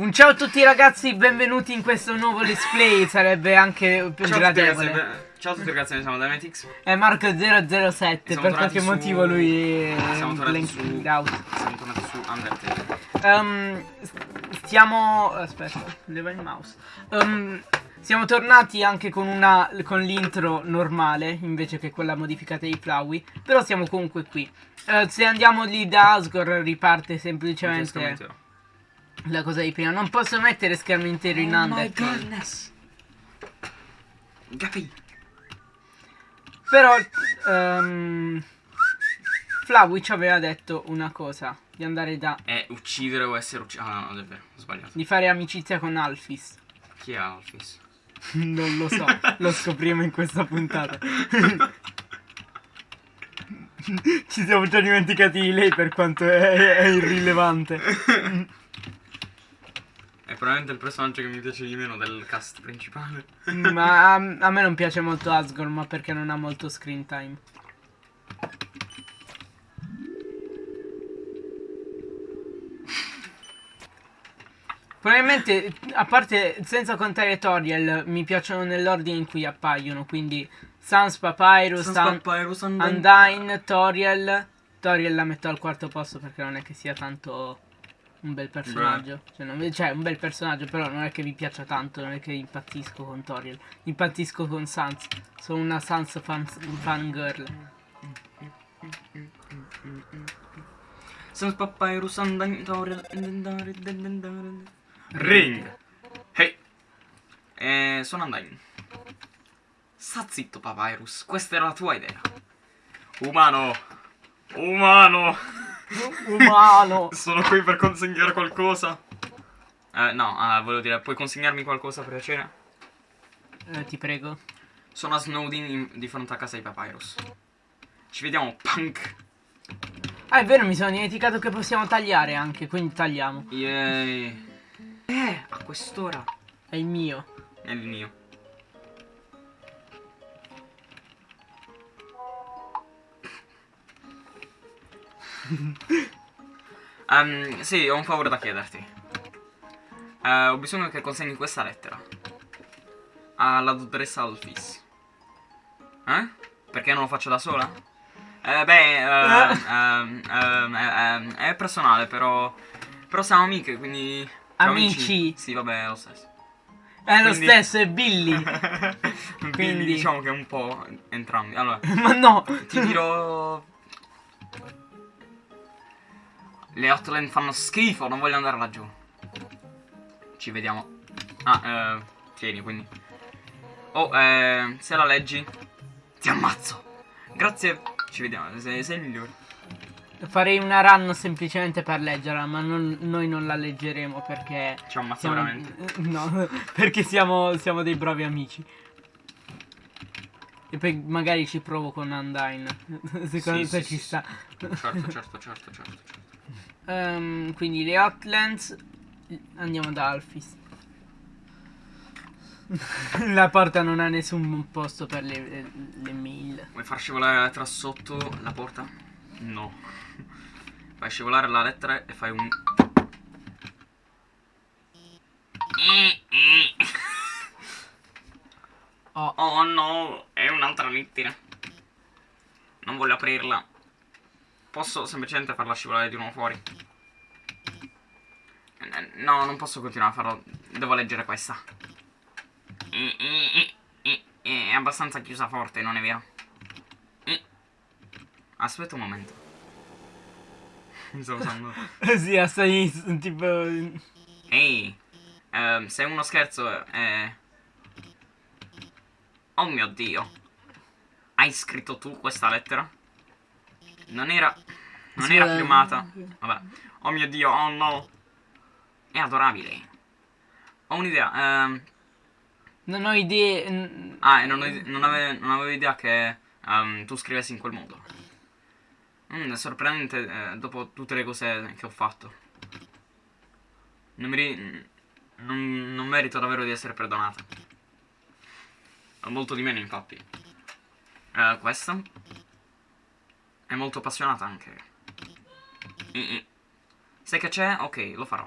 Un ciao a tutti ragazzi, benvenuti in questo nuovo let's play, sarebbe anche più Ciao a, tutti gradevole. ragazzi, be- ciao a tutti ragazzi, noi siamo Dynamitix. È Marco007, Siamo per qualche su- motivo lui è Siamo tornati su- out. Siamo tornati su Undertale. S- stiamo... aspetta, leva il mouse. Ehm, siamo tornati anche con una con l'intro normale, invece che quella modificata di Flowey, però siamo comunque qui. Eh, se andiamo lì da Asgore riparte semplicemente la cosa di prima. Non posso mettere schermo intero in Oh my goodness. Gapi. Però um, Flowey ci aveva detto una cosa, di andare da È uccidere o essere ucciso. Ah, no, no, è vero, ho sbagliato. di fare amicizia con Alphys. Chi è Alphys? non lo so, lo scopriremo in questa puntata. Ci siamo già dimenticati di lei per quanto è, è irrilevante. È probabilmente il personaggio che mi piace di meno del cast principale. Ma a, a me non piace molto Asgore, ma perché non ha molto screen time. Probabilmente, a parte, senza contare Toriel, mi piacciono nell'ordine in cui appaiono, quindi Sans Papyrus, An- Papyrus Undyne, Toriel. Toriel la metto al quarto posto perché non è che sia tanto un bel personaggio. Cioè, non- cioè, un bel personaggio, però non è che mi piaccia tanto, non è che impazzisco con Toriel. Impazzisco con Sans. Sono una Sans fan, fangirl. Sans Papyrus Ring. Hey. Eh, sono Undyne. Sta zitto, Papyrus. Questa era la tua idea. Umano. Umano. Umano! Sono qui per consegnare qualcosa. Eh, no, ah, volevo dire, puoi consegnarmi qualcosa per piacere? Eh, ti prego. Sono a Snowdin in- di fronte a casa di Papyrus. Ci vediamo, punk. Ah, è vero, mi sono dimenticato che possiamo tagliare anche, quindi tagliamo. Yay. Eh, a quest'ora. È il mio. È il mio. Ehm, sì, ho un favore da chiederti. Eh, ho bisogno che consegni questa lettera. Alla dottoressa Alphys. Eh? Perché non lo faccio da sola? Eh, beh, ehm, ehm, è personale, però... Però siamo amiche, quindi... siamo Amici. Sì, vabbè, è lo stesso. È lo Quindi- stesso, è Billy. Quindi Quindi- diciamo che un po' entrambi. Allora, Ma no! ti dirò. Le hotline fanno schifo, non voglio andare laggiù. Ci vediamo. Ah, eh, tieni quindi. Oh, eh, se la leggi, ti ammazzo. Grazie, ci vediamo. Sei, sei il migliore. Farei una run semplicemente per leggerla, ma non- noi non la leggeremo perché. Ci ammazzo Siamo, veramente. no, perché siamo, siamo dei bravi amici. E poi magari ci provo con Undyne. Secondo Sì, te sì, ci sì, sta. Certo, certo, certo, certo, certo. Ehm, quindi le Hotlands. Andiamo da Alphys. La porta non ha nessun posto per le, le- le mail. Vuoi far scivolare la lettera sotto la porta? No. Fai scivolare la lettera e fai un... Oh, Oh no, è un'altra lettera. Non voglio aprirla. Posso semplicemente farla scivolare di nuovo fuori? No, non posso continuare a farlo. Devo leggere questa. È abbastanza chiusa forte, non è vero? Aspetta un momento. Mi sto usando. sì, assai tipo. Ehi, ehm, se è uno scherzo, eh... Oh mio Dio. Hai scritto tu questa lettera? Non era... Non Sì, era eh. Vabbè. Oh mio Dio, oh no. È adorabile. Ho un'idea. ehm, Non ho idee. ah, e non, ho- non, ave- non avevo idea che ehm, tu scrivessi in quel modo. Mm, è sorprendente eh, dopo tutte le cose che ho fatto. Non, mi non, non merito davvero di essere perdonata. Molto di meno, infatti. Eh, questa è molto appassionata anche. Mm, mm. Sai che c'è? Ok, lo farò.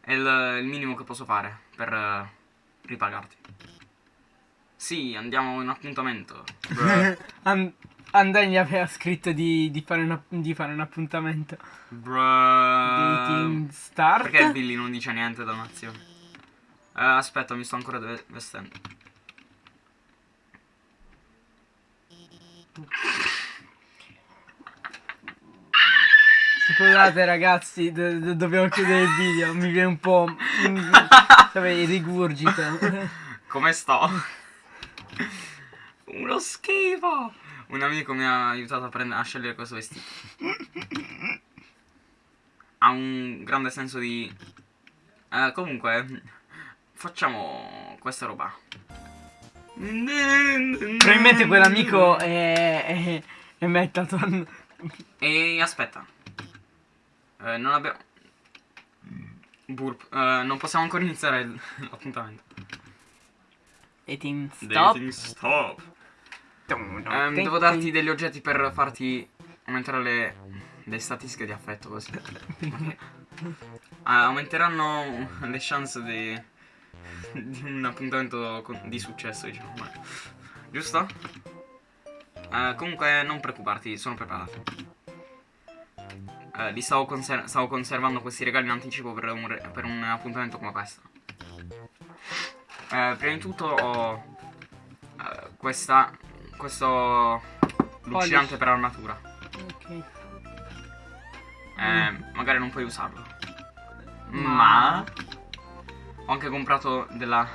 È il, il minimo che posso fare per eh, ripagarti. Sì, andiamo in appuntamento. Andai gli aveva scritto di, di fare, una- di fare un appuntamento. Bruh. Dating start. Perché il Billy non dice niente da nazione? Eh, aspetta, mi sto ancora ve- vestendo. Scusate ragazzi, do- do- dobbiamo chiudere il video. Mi viene un po'. Sapete, rigurgito. Come sto? Uno schifo! Un amico mi ha aiutato a, a scegliere questo vestito. Ha un grande senso di... Eh, comunque, facciamo questa roba. Probabilmente quell'amico è. è. è Metaton. E aspetta. Eh, non abbiamo... Burp. Eh, non possiamo ancora iniziare l'appuntamento. Dating stop. Dating stop. Ehm, devo darti degli oggetti per farti aumentare le, le statistiche di affetto così. Ah, aumenteranno le chance di, di un appuntamento con- di successo, diciamo. ma- Giusto? Eh, comunque non preoccuparti, sono preparato. Eh, li stavo, conser- stavo conservando questi regali in anticipo per un, re- per un appuntamento come questo. Eh, prima di tutto ho eh, questa, questo lucidante per armatura. Ok. Eh, magari non puoi usarlo. Ma- ho anche comprato della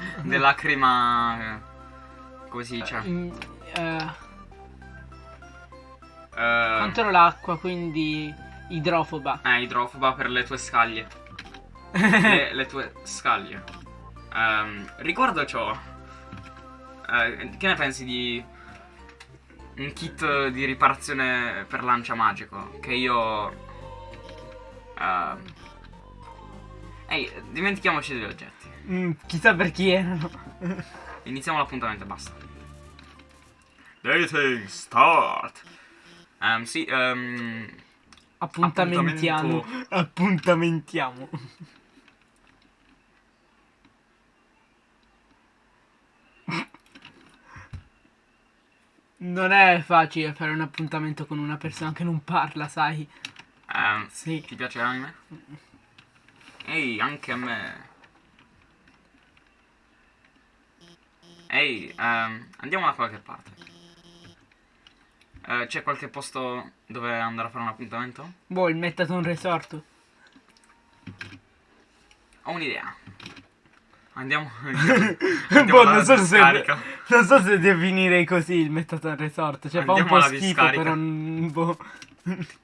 della crema eh, come si dice? Mm, eh, Eh, controllo l'acqua, quindi idrofoba. eh, idrofoba per le tue scaglie. le, le tue scaglie. Ehm, riguardo ciò, eh, che ne pensi di un kit di riparazione per lancia magico? Che io. ehm, Ehi, dimentichiamoci degli oggetti. Mm, chissà per chi erano. Iniziamo l'appuntamento e basta. Dating start. Ehm, sì, ehm, Appuntamentiamo. Appuntamentiamo. Non è facile fare un appuntamento con una persona che non parla, sai? ehm, Sì. ti piace l'anime? Ehi, anche a me. Ehi, ehm, andiamo da qualche parte. Eh, c'è qualche posto dove andare a fare un appuntamento? Boh, il Metaton Resort. Ho un'idea. Andiamo. boh, non so, se, non so se definirei così il Metaton Resort. Cioè, fa un Andiamo po' schifo, discarica. però. Boh.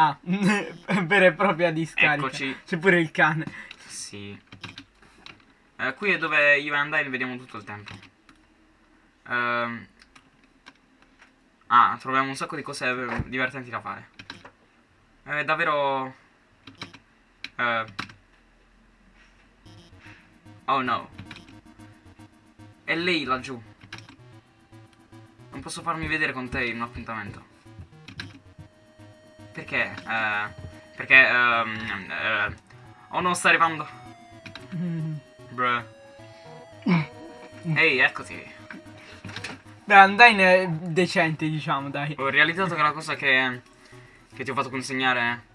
Ah, vera e propria discarica. Eccoci. C'è pure il cane. Sì. Eh, qui è dove io e Andai vediamo tutto il tempo. Ehm. Ah, troviamo un sacco di cose eh, divertenti da fare. È davvero... eh, Oh no. È lei laggiù. Non posso farmi vedere con te in un appuntamento. Perché? Eh, perché... ehm, eh, oh no, sta arrivando. Bruh. Ehi, eccoti. Beh, andai ne- decente, diciamo, dai. Ho realizzato che la cosa che, che ti ho fatto consegnare...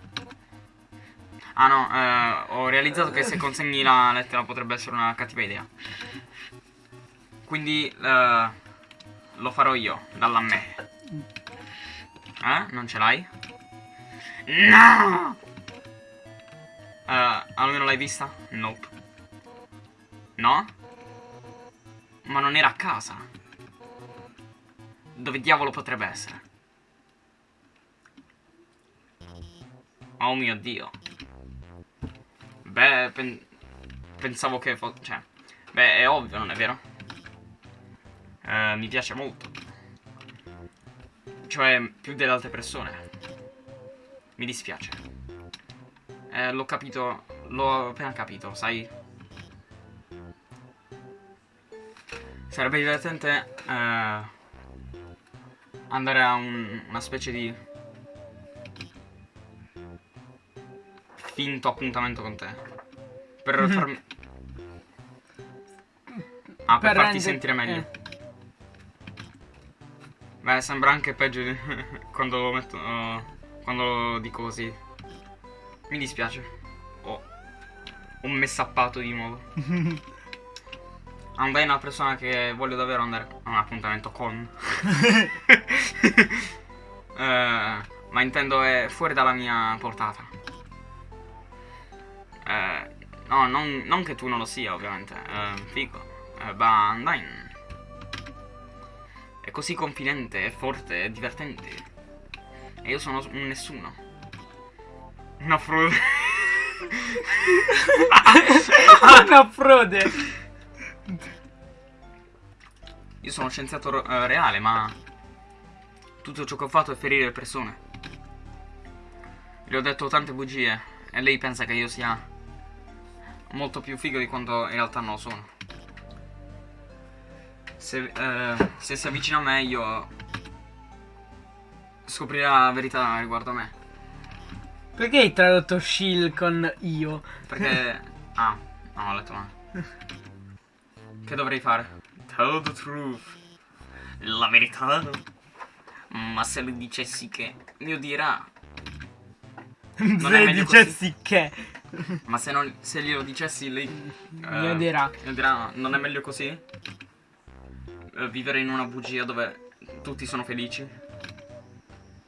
Ah no, eh, ho realizzato che se consegni la lettera potrebbe essere una cattiva idea. Quindi eh, lo farò io, dalla me. Eh? Non ce l'hai? No! Eh, almeno l'hai vista? Nope. No? Ma non era a casa. Dove diavolo potrebbe essere? Oh mio dio. Beh, pen- pensavo che fosse... Cioè, beh, è ovvio, non è vero? Eh, mi piace molto. Cioè, più delle altre persone. Mi dispiace. Eh, l'ho capito... L'ho appena capito, sai? Sarebbe divertente... Eh, andare a un- una specie di finto appuntamento con te. Per farmi... Ah, per, Per farti sentire meglio. eh. Beh, sembra anche peggio di quando lo metto. uh, quando lo dico così. Mi dispiace. Ho un messappato di nuovo. Andai è una persona che voglio davvero andare a un appuntamento con. Eh, ma intendo è fuori dalla mia portata. Eh, no, non, non che tu non lo sia, ovviamente. Eh, figo. Ma Undyne è così confidente, è forte, è divertente. E io sono un nessuno. Una frode. Una frode. Sono scienziato ro- eh, reale, ma tutto ciò che ho fatto è ferire le persone. Le ho detto tante bugie e lei pensa che io sia molto più figo di quanto in realtà non lo sono. Se, eh, se si avvicina a me io scoprirà la verità riguardo a me. Perché hai tradotto Shield con io? Perché... ah, no, ho letto male. Che dovrei fare? Tell the truth. La verità. Ma se le dicessi che mi odierà. Non Se meglio dicessi che Ma se, non, se glielo dicessi lei... mi eh, odierà. mi odierà, non è meglio così? Eh, vivere in una bugia dove tutti sono felici?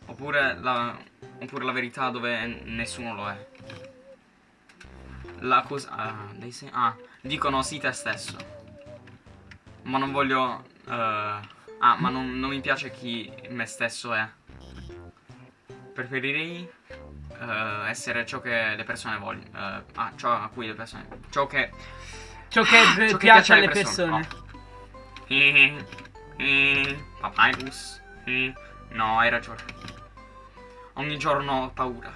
Oppure la, oppure la verità dove nessuno lo è? La cosa... Ah, ah, dicono sì te stesso. Ma non voglio... eh, ah, ma non, non mi piace chi me stesso è. Preferirei eh, essere ciò che le persone vogliono. eh, ah, ciò a cui le persone. Ciò che. Ciò che ciò che piace alle persone. Oh. Eh, eh, Papyrus. Eh, no, hai ragione. Ogni giorno ho paura.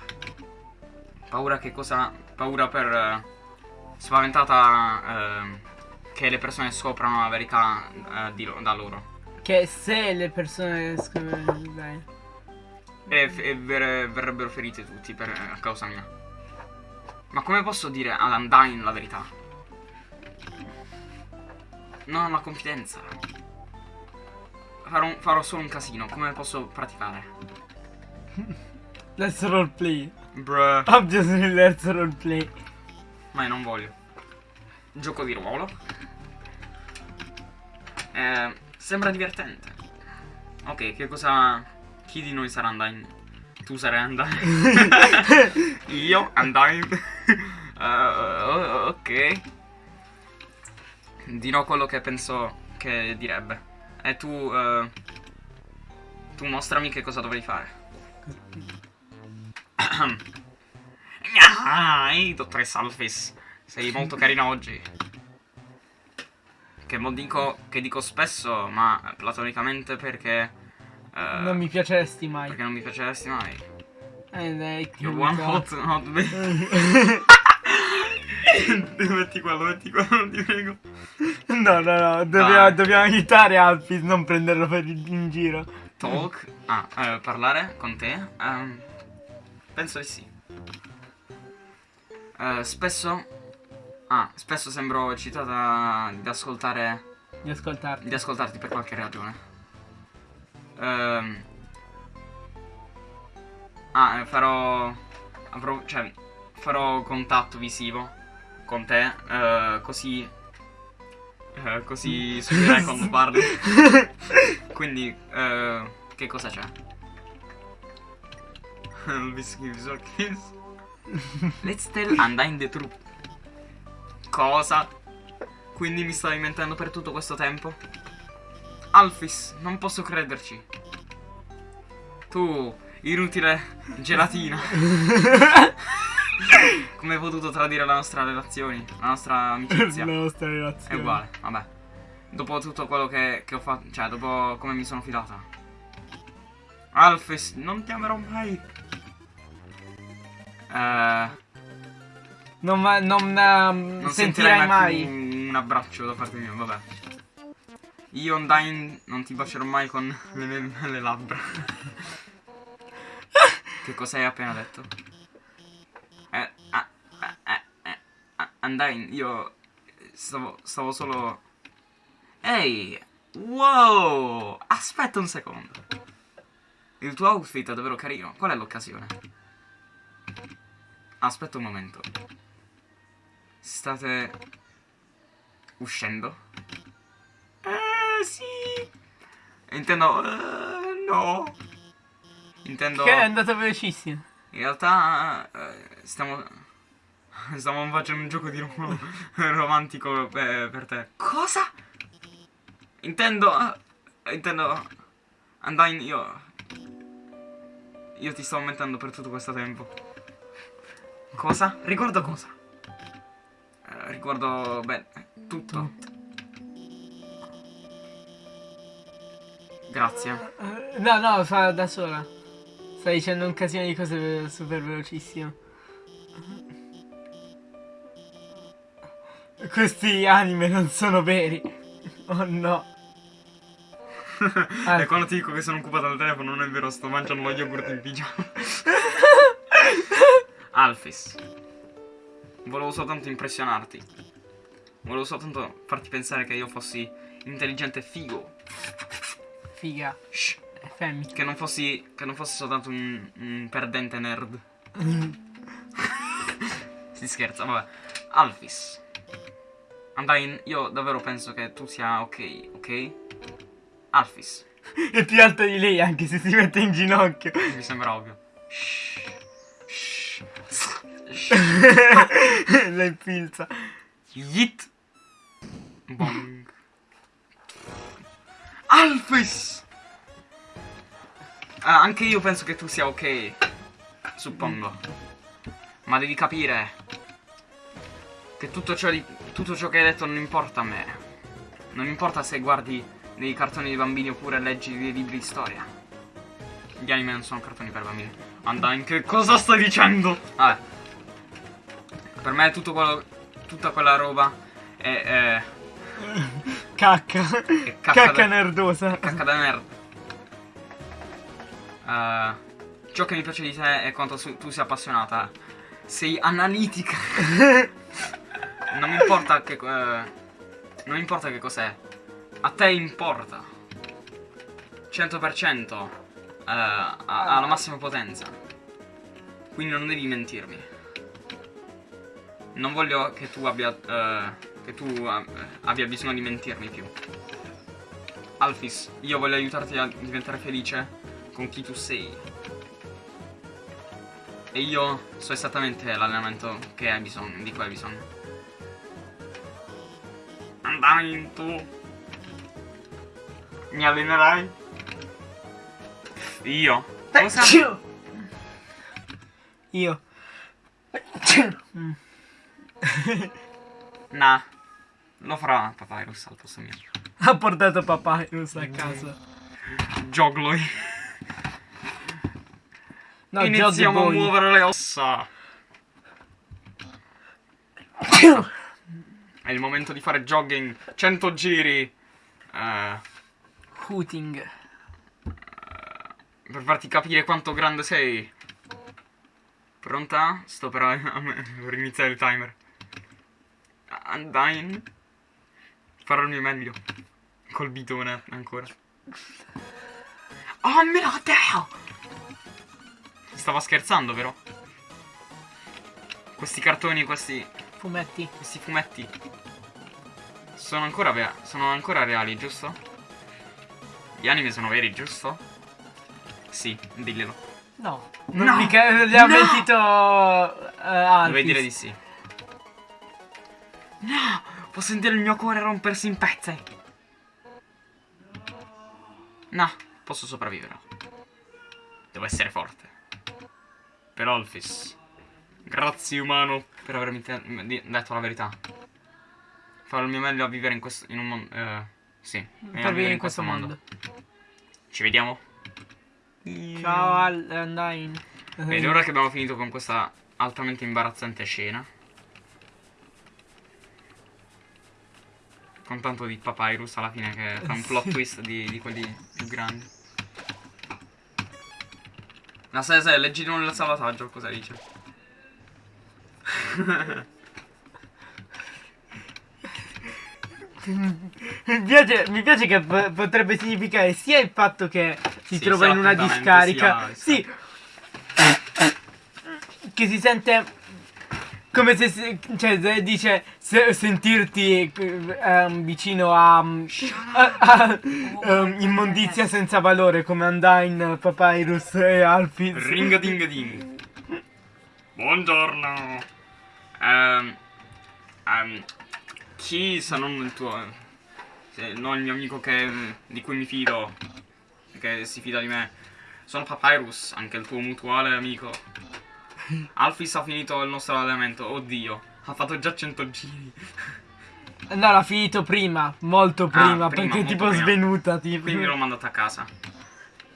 Paura che cosa. Paura per. eh, spaventata. Che le persone scoprano la verità eh, di da loro. Che se le persone scrivono bene. E, e ver- verrebbero feriti tutti per, a causa mia. Ma come posso dire ad Undyne la verità? Non ho la confidenza. Farò, farò solo un casino. Come posso praticare? Let's roleplay. Bruh. Obviously let's roleplay. Ma io non voglio. Gioco di ruolo. Eh, sembra divertente. Ok, che cosa. Chi di noi sarà Undyne? Tu sarai Undyne. Io, Undyne. Eh, ok. Dirò quello che penso che direbbe. E tu. eh, tu mostrami che cosa dovrei fare. Ah, ehi, dottoressa Alphys. Sei molto carina oggi. Che dico, che dico spesso, ma platonicamente perché... eh, Non mi piaceresti mai. Perché non mi piaceresti mai. Eh, dai, You're one hot, hot baby. metti quello, metti quello, ti prego. No, no, no, dobbiamo, dobbiamo aiutare Alfis, non prenderlo per il- in giro. Talk. Ah, eh, parlare con te? Ehm, penso di sì. Eh, spesso... Ah, spesso sembro eccitata di ascoltare... Di ascoltarti. di ascoltarti per qualche ragione. Ehm. Ah, farò. Avrò. cioè. Farò contatto visivo con te. eh, così. eh, così subirai quando parli. Quindi. eh, che cosa c'è? Let's tell Undyne the truth. Cosa? Quindi mi stavi mentendo per tutto questo tempo? Alfis, non posso crederci. Tu, inutile gelatina. Come hai potuto tradire la nostra relazione? La nostra amicizia? La nostra È relazione. uguale, vabbè. Dopo tutto quello che, che ho fatto, cioè, dopo come mi sono fidata. Alfis, non ti amerò mai. Eh, Non, ma- non, ehm, non sentirai mai. un abbraccio da parte mia, vabbè. Io, Undyne, non ti bacerò mai con le mie le labbra. che cosa hai appena detto? Eh, ah, Undyne, io stavo, stavo solo... Ehi! Wow! Aspetta un secondo. Il tuo outfit è davvero carino. Qual è l'occasione? Aspetta un momento. State uscendo? Eh, sì. Intendo... eh, no. Intendo... Che è andato velocissimo. In realtà eh, stiamo... Stiamo facendo un gioco di ruolo romantico per, per te. Cosa? Intendo... eh, intendo... Undyne, io... Io ti stavo mentendo per tutto questo tempo. Cosa? Riguardo cosa? Riguardo... Beh, tutto. Grazie. Eh, No, no, fa da sola. Sta dicendo un casino di cose super velocissimo. Questi anime non sono veri. Oh no. Ah. E quando ti dico che sono occupato al telefono non è vero, sto mangiando lo yogurt in pigiama. Alphys. Volevo soltanto impressionarti. Volevo soltanto farti pensare che io fossi intelligente e figo. Figa. Shh. È femmina. Che non fossi. Che non fossi soltanto un, un perdente nerd. si scherza, vabbè. Alphys. Undyne, io davvero penso che tu sia ok, ok? Alphys. È più alta di lei anche se si mette in ginocchio. Mi sembra ovvio. Shh. La infilza. Yeet. Bong. Alphys! Ah, anche io penso che tu sia ok. Suppongo. Ma devi capire che tutto ciò, di- tutto ciò che hai detto non importa a me. Non importa se guardi dei cartoni di bambini oppure leggi dei libri di storia. Gli anime non sono cartoni per bambini. Undyne, che cosa stai dicendo? Vabbè. Per me tutto quello. Tutta quella roba è. è Cacca. Che cacca Cacca da- nerdosa. Cacca da nerd. Eh, ciò che mi piace di te è quanto su- tu sei appassionata. Sei analitica. non mi importa che. eh, non importa che cos'è. A te importa. 100% eh, a- alla massima potenza. Quindi non devi mentirmi. Non voglio che tu abbia. eh, che tu eh, abbia bisogno di mentirmi più. Alphys, io voglio aiutarti a diventare felice con chi tu sei. E io so esattamente l'allenamento che hai bisogno, di cui hai bisogno. Andai tu. Mi allenerai? Io? Cosa? Io. Mm. Nah. Lo farà Papyrus al posto mio. Ha portato Papyrus a casa. Jogloi. No, Iniziamo a muovere le ossa. È il momento di fare jogging. 100 giri. Eh, Hooting. per farti capire quanto grande sei. Pronta? Sto per, per iniziare il timer. Undyne. Farò il mio meglio. Col bitone ancora. Oh mio Dio! Stava scherzando, vero? Questi cartoni, questi, Fumetti. questi fumetti sono ancora, sono ancora reali, giusto? Gli anime sono veri, giusto? Sì, diglielo. No. No. Non mica le ha No. mentito uh, Alphys. Dovevi dire di sì. No! Posso sentire il mio cuore rompersi in pezzi. No, posso sopravvivere. Devo essere forte. Per Olfis. Grazie umano per avermi detto la verità. Farò il mio meglio a vivere in questo. in un mondo. Eh, sì. Per vivere vivere in questo mondo. Ci vediamo. Ciao Al Undyne. Bene, ora che abbiamo finito con questa altamente imbarazzante scena. Con tanto di Papyrus alla fine che fa un plot twist di, di quelli più grandi. No, sai, sai, leggi nel salvataggio cosa dice. mi, piace, mi piace che potrebbe significare sia il fatto che si Sì, trova sia in una discarica. sia- Sì. Che si sente come se si- cioè, se dice se- sentirti ehm, vicino a, a- a- ehm, immondizia senza valore come Undyne, Papyrus e Alphys. Ring a ding. Buongiorno. Ehm, chi se non il tuo. se non il mio amico che, di cui mi fido. Che si fida di me. Sono Papyrus, anche il tuo mutuale amico. Alphys ha finito il nostro allenamento. Oddio, ha fatto già 100 giri. No, l'ha finito prima, molto Ah, prima, prima, perché tipo prima. svenuta. Tipo. Quindi l'ho mandato a casa.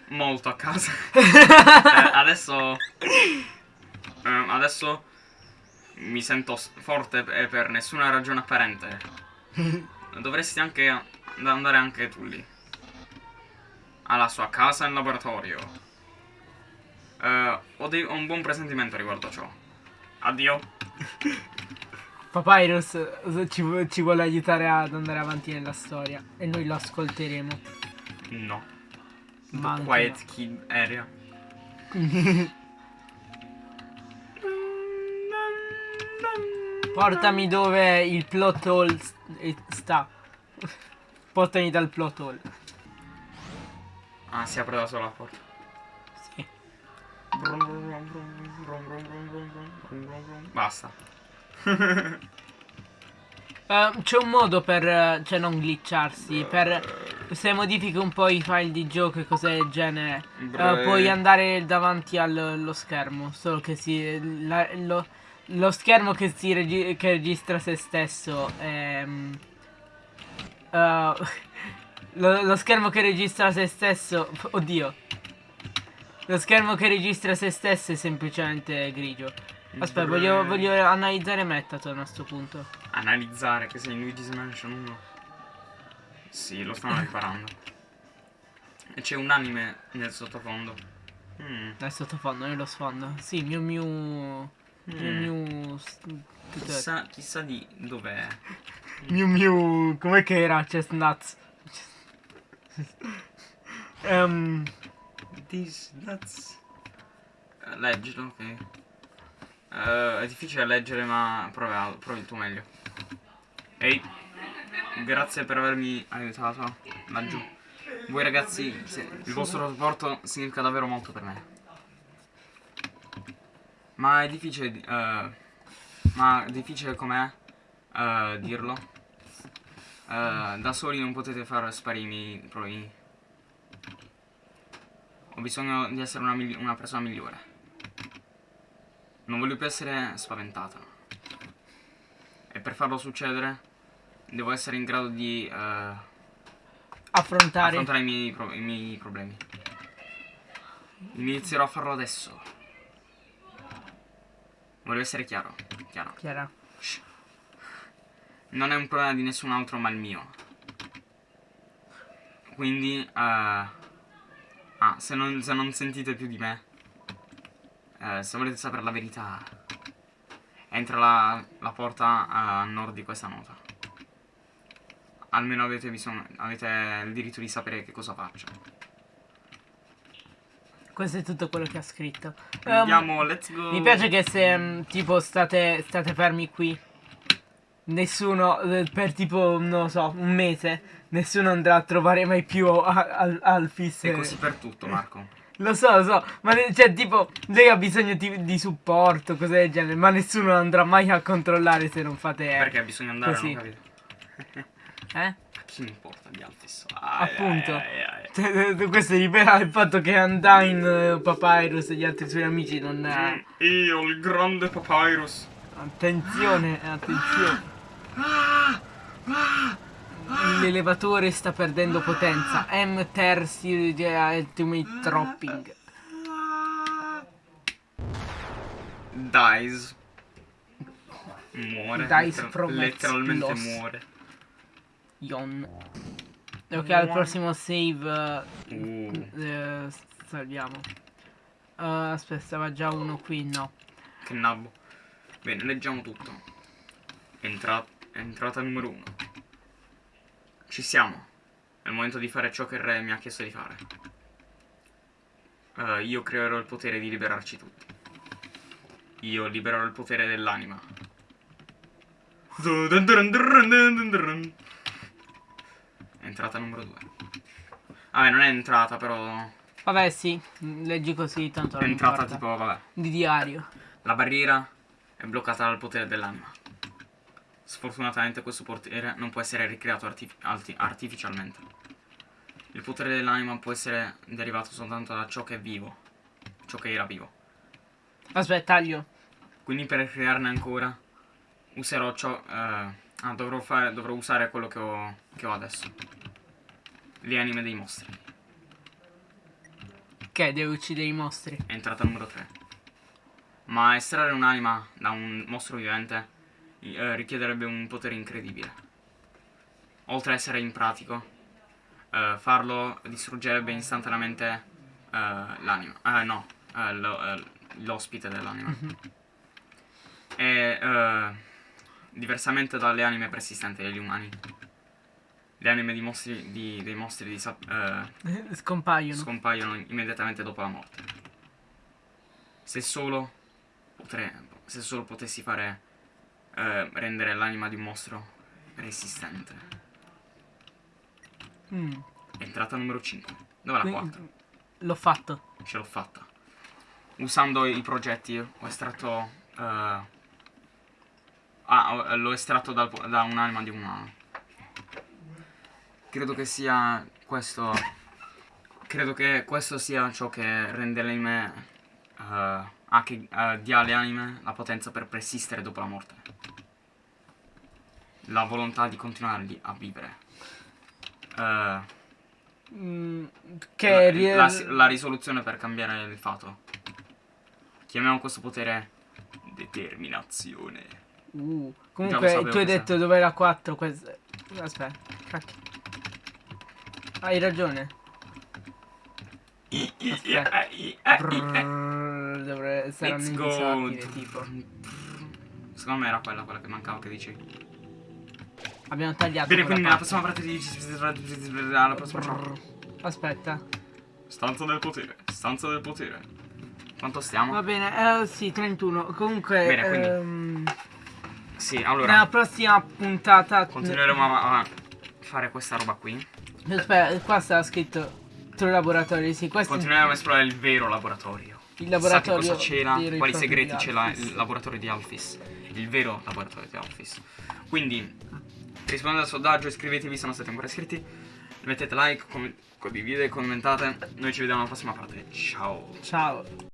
Molto a casa. Eh, adesso. ehm, adesso mi sento forte e per nessuna ragione apparente. Dovresti anche andare anche tu lì. Alla sua casa in laboratorio. Eh, ho, dei- ho un buon presentimento riguardo a ciò. Addio. Papyrus ci, ci vuole aiutare ad andare avanti nella storia e noi lo ascolteremo. No. Ma Quiet Kid Area. Portami dove il plot hole sta. Portami dal plot hole. Ah, si apre da sola la porta. Basta. Eh, c'è un modo per, eh, cioè non glitcharsi, per se modifichi un po' i file di gioco e cose del genere, Bre- puoi andare davanti allo schermo, solo che si, la- lo, lo schermo che, si regi- che registra se stesso è... mm, eh, lo, lo schermo che registra se stesso, oddio, lo schermo che registra se stesso è semplicemente grigio. Aspetta, voglio, voglio analizzare Metaton a sto punto. Analizzare che sei in Luigi's Mansion 1. Sì, lo stanno riparando. E c'è un anime nel sottofondo. Mm. Nel sottofondo, nello sfondo. Sì, Miu Miu. Miu Mm. Tutto- Chissà, chissà di dov'è. Miu Miu. Com'è che era Chestnuts? Ehm, This, that's... Eh, leggilo, ok. Eh, è difficile leggere, ma provi, provi il tuo meglio. Ehi, grazie per avermi aiutato laggiù. Voi ragazzi, il vostro supporto significa davvero molto per me. Ma è difficile, di- eh, ma difficile com'è eh, dirlo. Da soli non potete far sparire i miei problemi. Ho bisogno di essere una, migli- una persona migliore. Non voglio più essere spaventata. E per farlo succedere, devo essere in grado di eh, affrontare. affrontare i miei, i miei problemi. Inizierò a farlo adesso. Voglio essere chiaro. Chiaro. Chiara. Non è un problema di nessun altro ma il mio. Quindi, eh, ah, se non, se non sentite più di me, eh, se volete sapere la verità, entra la, la porta a nord di questa nota. Almeno avete bisogno, avete il diritto di sapere che cosa faccio. Questo è tutto quello che ha scritto. Andiamo, let's go. Mi piace che se mm, tipo state, state fermi qui, nessuno eh, per tipo, non lo so, un mese, nessuno andrà a trovare mai più a- al Alphys. È così per tutto, Marco. Lo so, lo so, ma cioè tipo, lei ha bisogno di, di supporto, cose del genere, ma nessuno andrà mai a controllare se non fate... Perché bisogna andare, così. non capito? Eh? A chi mi importa di Altis? Appunto. Ai, ai, ai. Cioè, eh, questo rivela il fatto che Undyne, eh, Papyrus e gli altri suoi amici non... eh, Io, il grande Papyrus. Attenzione, attenzione. L'elevatore sta perdendo potenza. M Ter Series Ultimate Dropping. Dies. Muore. Dies letter- from letteralmente explos. muore. Yon. Ok, al prossimo save Uh, eh, eh, salviamo. Eh, aspetta, stava già uno qui, no. che nabbo. Bene, leggiamo tutto. Entra- entrata numero uno. Ci siamo. È il momento di fare ciò che il re mi ha chiesto di fare. Eh, io creerò il potere di liberarci tutti. Io libererò il potere dell'anima. Entrata numero 2. Vabbè, non è entrata, però. Vabbè, sì, leggi così, tanto È entrata importa. tipo, vabbè. Di diario. La barriera è bloccata dal potere dell'anima. Sfortunatamente questo potere non può essere ricreato artif- arti- artificialmente. Il potere dell'anima può essere derivato soltanto da ciò che è vivo, ciò che era vivo. Aspetta, taglio. Quindi per crearne ancora userò ciò... eh, ah, dovrò, fare, dovrò usare quello che ho, che ho adesso. Le anime dei mostri. Che deve uccidere i mostri. È entrata numero 3. Ma estrarre un'anima da un mostro vivente eh, richiederebbe un potere incredibile. Oltre a essere impratico, eh, farlo distruggerebbe istantaneamente eh, l'anima. Eh, no, eh, eh, l'ospite dell'anima. E eh, diversamente dalle anime persistenti degli umani. Le anime di mostri, di- dei mostri di Scompaiono. scompaiono immediatamente dopo la morte. Se solo, potre- se solo potessi fare eh, rendere l'anima di un mostro resistente. Mm. Entrata numero 5. Dove la Quindi- 4? L'ho fatto. Ce l'ho fatta. Usando i progetti ho estratto... eh, ah, ho- l'ho estratto dal po- da un'anima di umano. Credo che sia questo... Credo che questo sia ciò che rende le anime... eh, ah, che eh, dia alle anime la potenza per persistere dopo la morte. La volontà di continuare a vivere. Eh, Mm, che la, la- la risoluzione per cambiare il fato. Chiamiamo questo potere determinazione. Uh, comunque tu hai detto dove era 4 quest- Aspetta, cacchio. Hai ragione. Aspetta. Dovrebbe saranno Let's go. invisibile tipo. Secondo me era quella, quella che mancava che dicevi. Abbiamo tagliato Bene, quindi nella prossima parte di. Alla prossima. Aspetta. Stanza del potere. Stanza del potere. Quanto stiamo? Va bene, eh, sì, 31. Comunque Bene, quindi- ehm, Sì, allora. nella prossima puntata Continueremo a, a fare questa roba qui. Aspetta, qua sta scritto True Laboratory, sì, questo Continueremo a esplorare il vero laboratorio. Il laboratorio Chissà che cosa c'era, quali segreti la- Alphys. il laboratorio di Alphys. Il vero laboratorio di Alphys. Quindi, rispondete al sondaggio, iscrivetevi se non siete ancora iscritti. Mettete like, condividete, commentate. Noi ci vediamo alla prossima parte. Ciao. Ciao.